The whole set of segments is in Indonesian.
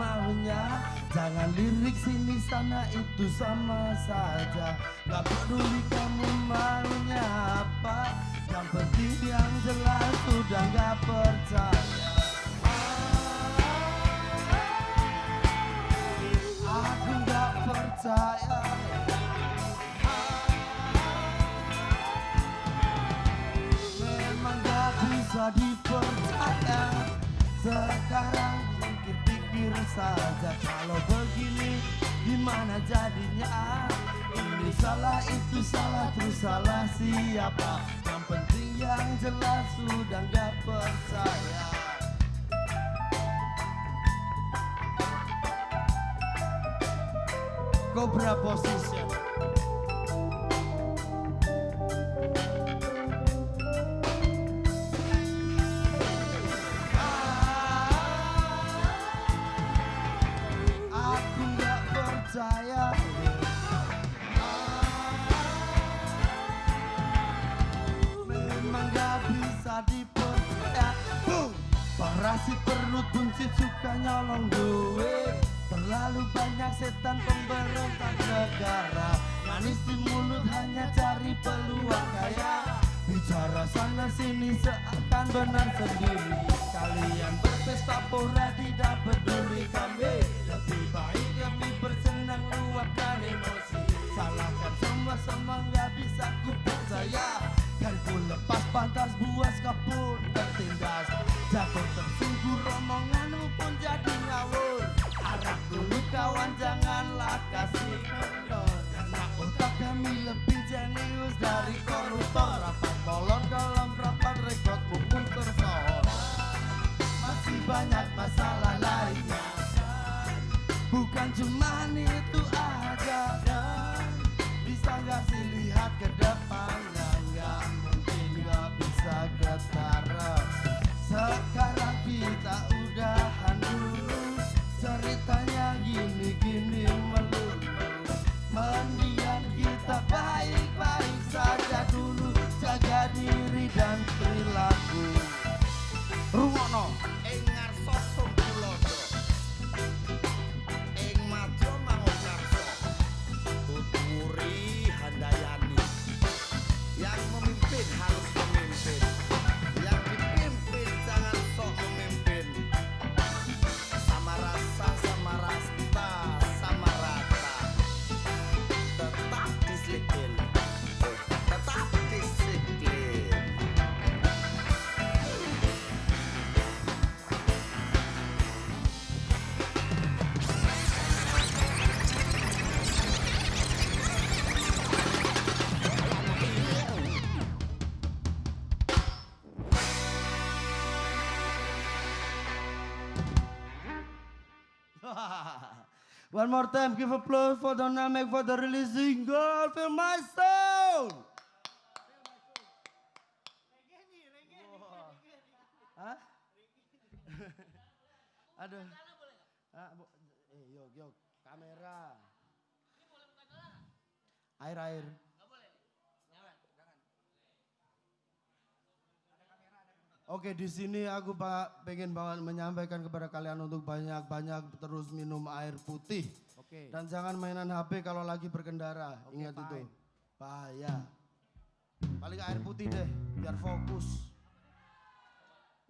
maunya. Jangan lirik sini sana itu sama saja. Gak peduli kamu maunya apa. Yang penting yang jelas sudah gak percaya. Aku gak percaya. Memang gak bisa dipercaya. Sekarang pikir-pikir saja Kalau begini. Gimana jadinya? Ini salah itu salah terus salah siapa? Yang penting yang jelas sudah gak percaya. Cobra position Parasit perut buncit suka nyolong duit. Terlalu banyak setan pemberontak negara. Manis di mulut hanya cari peluang kaya. Bicara sana sini seakan benar sendiri. Kalian berpesta pora tidak peduli kami. Lebih baik kami bersenang luapkan emosi. Salahkan semua semua nggak bisa ku percaya Dan ku lepas pantas buas kapun tertindas Jatuh tersungguh rombonganmu pun jadi ngawur. Harap dulu kawan janganlah kasih kendor. Karena otak kami lebih jenius dari koruptor. Rapat molor dalam rapat rekodmu pun tersohor. Masih banyak masalah lainnya. Bukan cuma itu aja. Bisa gak sih lihat One more time, give applause for Dynamic for the releasing single, Feel My Soul. Hah? Aduh. Ah, bu- eh, yuk, yuk, kamera. Air, air. Oke, di sini aku pak pengen banget menyampaikan kepada kalian untuk banyak-banyak terus minum air putih Oke. dan jangan mainan HP kalau lagi berkendara. Oke, Ingat itu, bahaya. Paling air putih deh, biar fokus.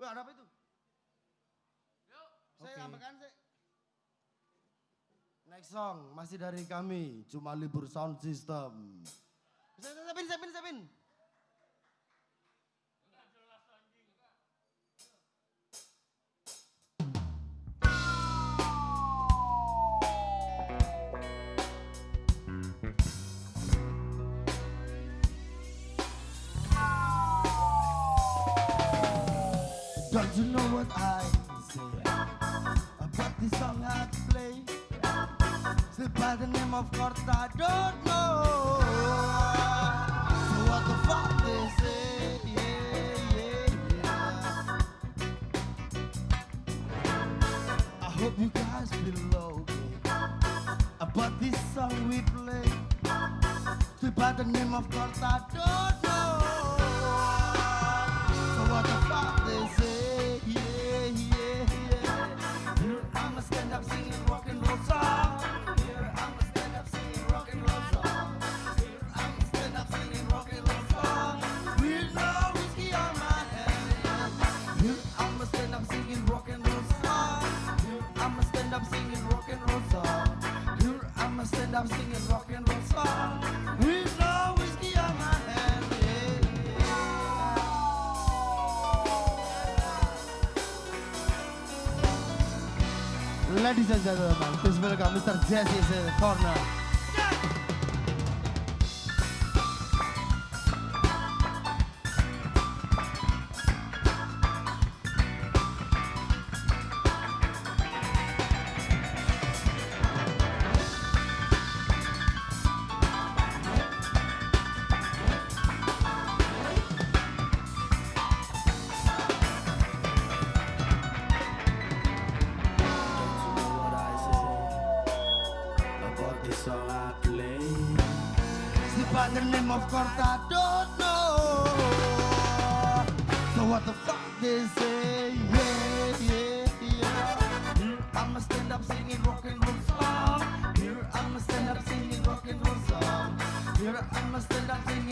Wah, ada apa itu? Saya Oke. ambilkan sih. Next song masih dari kami, cuma libur sound system. Saya siapin, siapin, siapin. Don't you know what I say about the song I play? Say by the name of course I don't know. What the fuck they say? Yeah, yeah, yeah. I hope you guys feel okay about this song we play. Say by the name of course I don't Ladies and gentlemen, please welcome Mr. Jesse in the corner. Name of course I don't know. So what the fuck they say? Yeah, yeah, yeah. Here I'm a stand up singing rock and roll song. Here I'm a stand up singing rock and roll song. Here I'm a stand up singing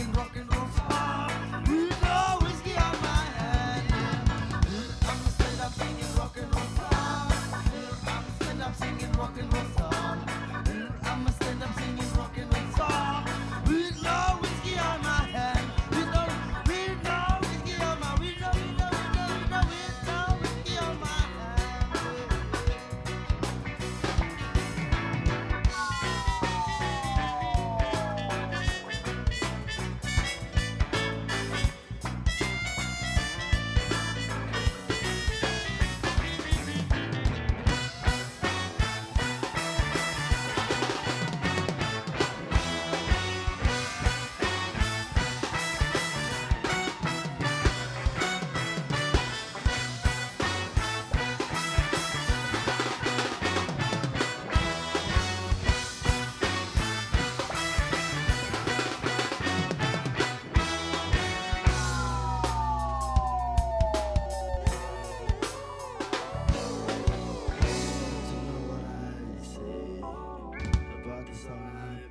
some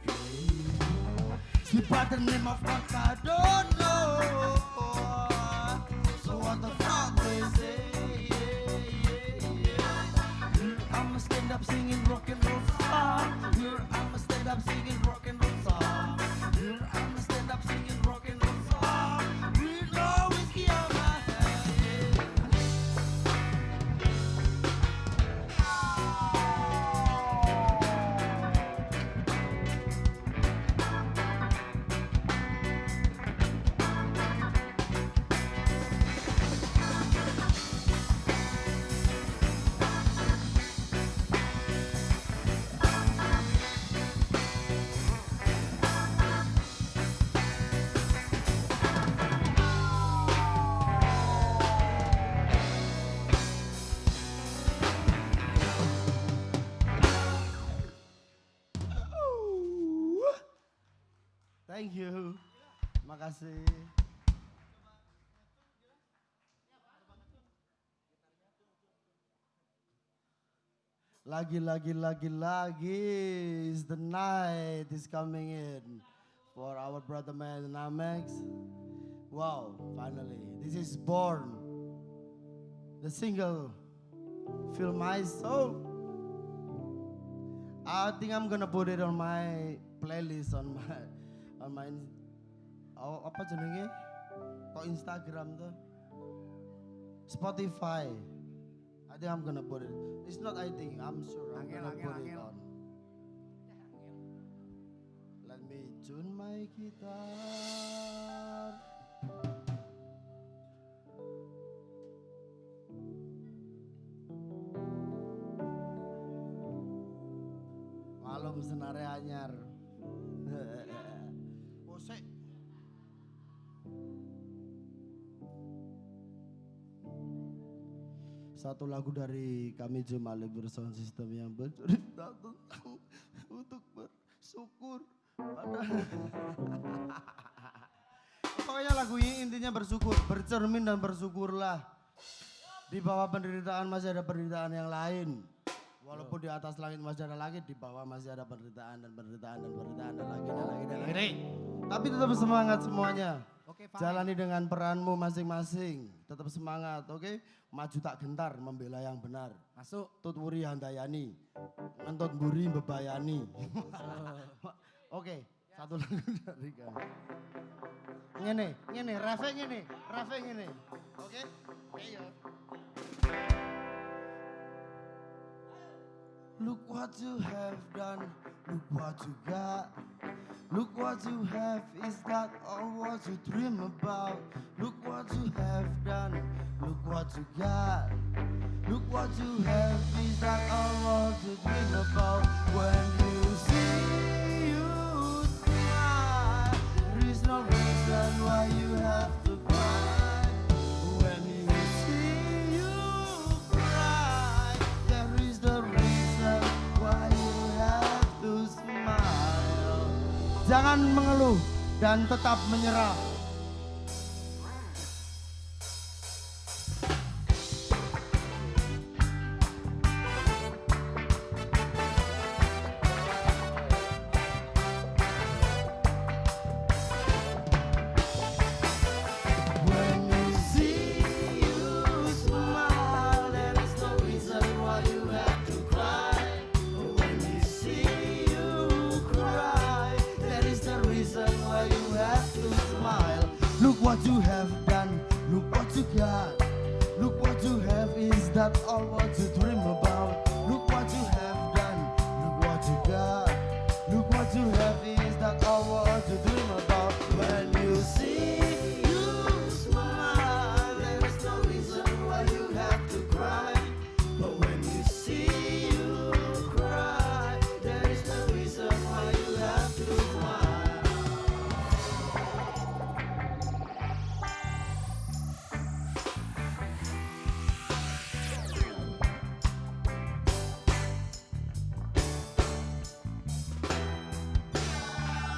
happy. Sleep the name of God, I don't know. Makasih. Lagi, lagi, lagi, lagi is the night is coming in for our brother man Namex. Wow, finally, this is born. The single, Feel My Soul. I think I'm gonna put it on my playlist on my on my oh, apa jenenge? Kok Instagram tuh? Spotify. I think I'm gonna put it. It's not I think, I'm sure I'm Angel, gonna angel, put it angel. on. Let me tune my guitar. Malum senare anyar. Satu lagu dari kami Jumali Sound System yang bercerita tentang untuk bersyukur pada Pokoknya lagu ini intinya bersyukur, bercermin dan bersyukurlah. Di bawah penderitaan masih ada penderitaan yang lain. Walaupun di atas langit masih ada langit, di bawah masih ada penderitaan dan penderitaan dan penderitaan dan lagi dan lagi dan lagi. Tapi tetap semangat semuanya. Oke, fine. Jalani dengan peranmu masing-masing. Tetap semangat, oke? Maju tak gentar membela yang benar. Masuk. Tut wuri handayani. Ngentut buri bebayani. oke, satu lagu dari kami. Ngene, ngene, refe ngene, refe ngene. Oke? Ayo. Look what you have done, look what you got. Look what you have, is that all what you dream about? Look what you have done, look what you got. Look what you have, is that all what you dream about? When Jangan mengeluh dan tetap menyerah.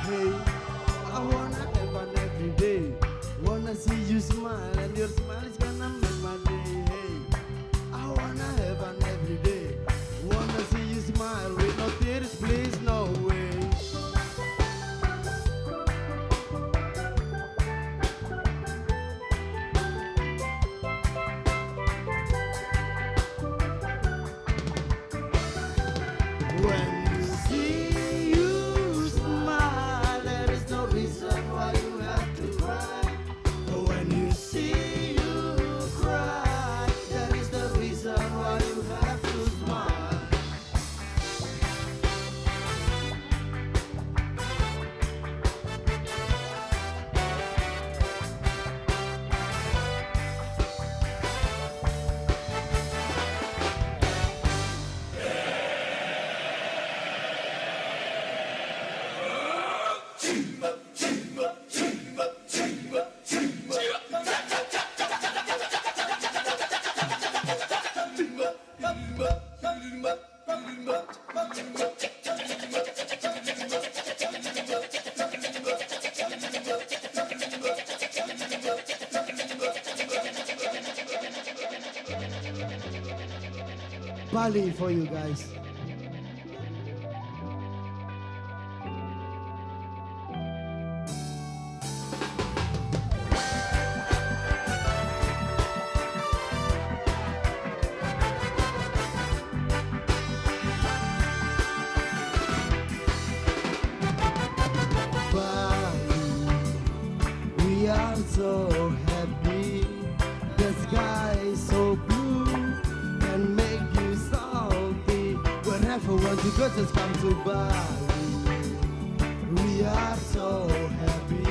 Hey, I wanna have fun every day. Wanna see you smile, and your For you guys. Just come to Bali. We are so happy.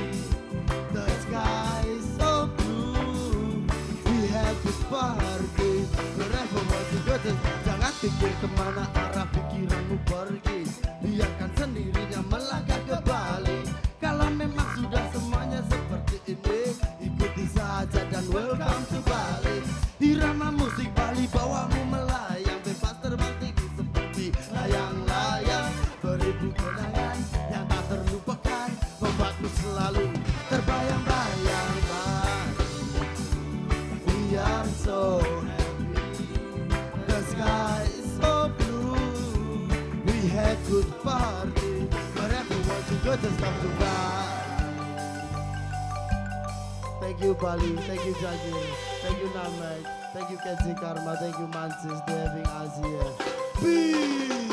The sky is so blue. We have this party. Want to go, just jangan pikir ke mana arah pikiranmu pergi. Biarkan sendirinya melangkah ke Bali. Kalau memang sudah semuanya seperti ini, ikuti saja dan welcome to Bali. Want to. Thank you Bali, thank you Jagir, thank you Namek, thank you Kenzi Karma, thank you having us here. Peace.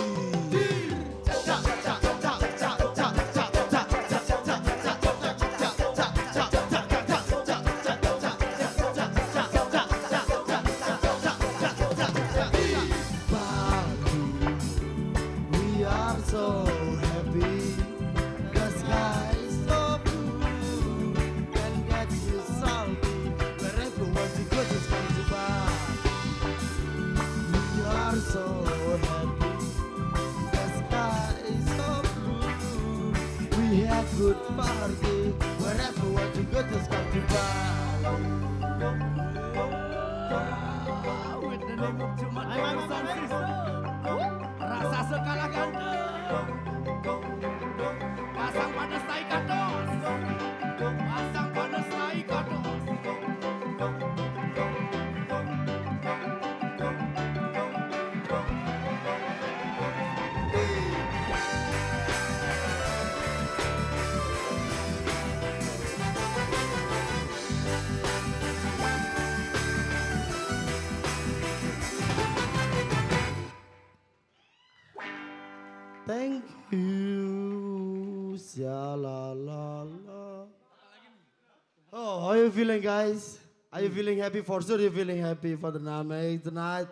You feeling, guys? Are you feeling happy? For sure, you're feeling happy for the Name tonight.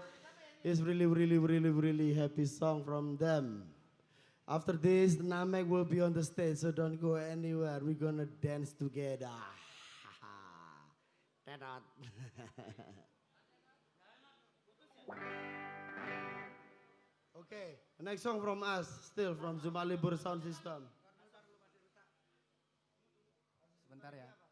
It's really, really, really, really happy song from them. After this, the Namek will be on the stage, so don't go anywhere. We're gonna dance together. Okay, next song from us, still from Zumalibur Sound System. Sebentar ya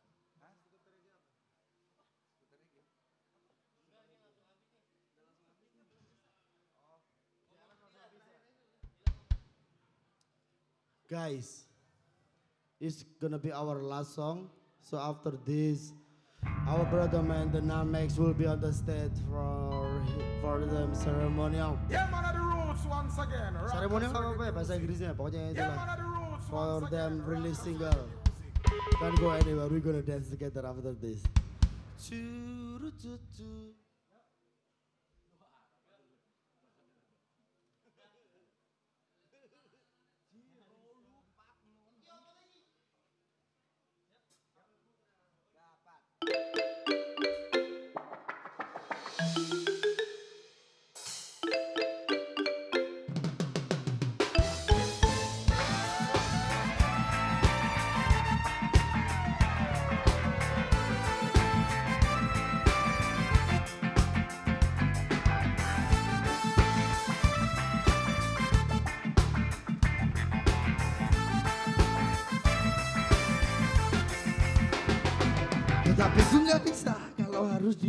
Guys, it's gonna be our last song. So after this, our brother man, the Namex, will be on the stage for for the ceremonial. Yeah, man of the roots once again. Rock Ceremonial the apa apa ya reggae bahasa music. Inggrisnya? Pokoknya Yeah, itulah. man of the roots For once again. them Rock release the single. reggae music. Don't go anywhere. We're gonna dance together after this. Choo-roo-choo-choo. Tetapi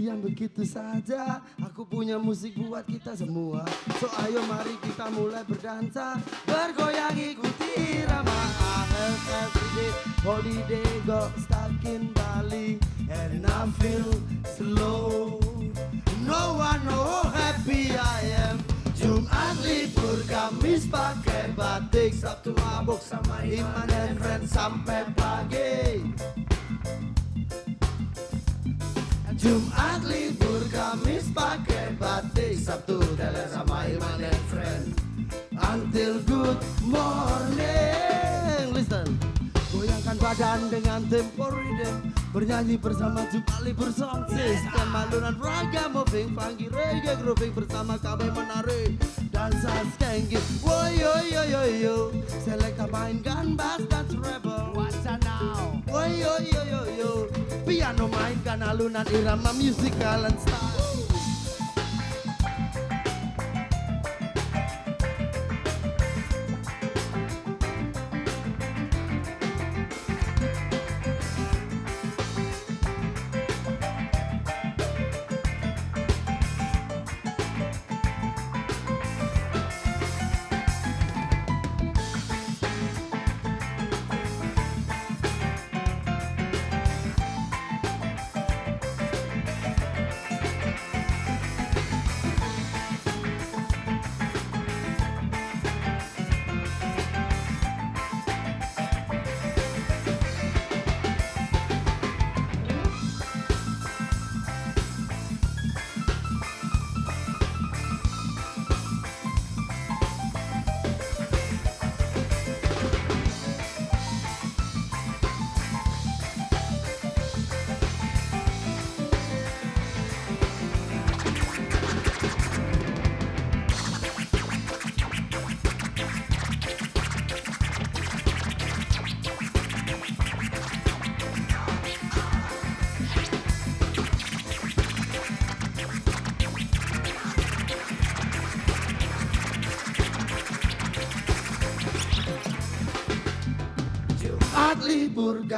diam begitu saja. Aku punya musik buat kita semua. So ayo mari kita mulai berdansa. Bergoyang ikuti irama I everyday holiday got stuck in Bali. And I feel slow. No one know how happy I am. Jumat libur Kamis pakai batik. Sabtu mabuk sama Iman dan Ren sampai pagi. Pakai batik Sabtu teler sama Iman and friend. Until good morning. Listen. Goyangkan badan dengan tempo rhythm. Bernyanyi bersama jumpa libur song Sistem malunan raga moving Funky reggae grooving bersama kami menari. Dansa skanky Woy yo yo yo yo Selekta mainkan bass dan treble What's now? Woy yo yo yo yo Piano mainkan alunan irama musical and style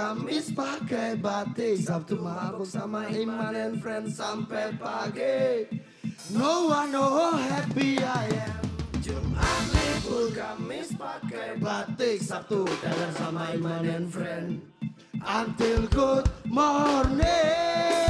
Kamis pakai batik. Sabtu mabuk sama Iman and friends sampai pagi. No one know how happy I am. Jumat libur Kamis pakai batik. Sabtu jalan sama Iman and friend. Until good morning